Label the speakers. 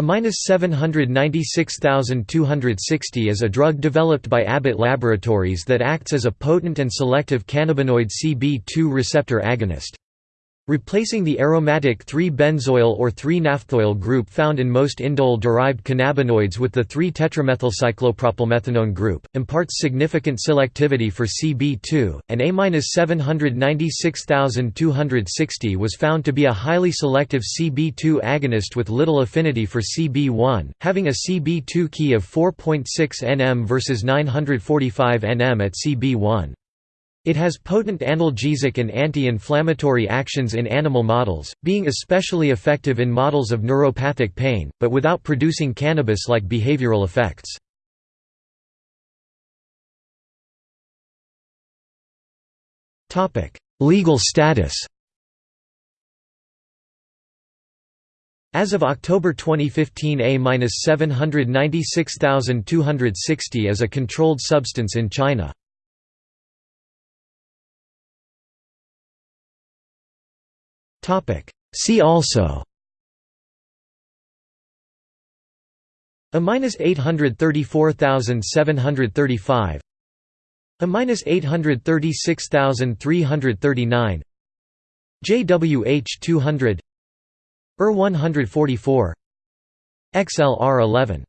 Speaker 1: A-796260 is a drug developed by Abbott Laboratories that acts as a potent and selective cannabinoid CB2 receptor agonist. Replacing the aromatic 3-benzoyl or 3-naphthoyl group found in most indole-derived cannabinoids with the 3-tetramethyl-cyclopropylmethanone group, imparts significant selectivity for CB2, and A-796260 was found to be a highly selective CB2 agonist with little affinity for CB1, having a CB2 key of 4.6 nm versus 945 nm at CB1. It has potent analgesic and anti-inflammatory actions in animal models, being especially effective in models of neuropathic pain, but without producing cannabis-like behavioral effects. Legal status As of October 2015 A-796260 is a controlled substance in China. See also. A minus eight hundred thirty four thousand seven hundred thirty five A minus eight hundred thirty six thousand three hundred thirty nine JWH two hundred. ER one hundred forty four XLR eleven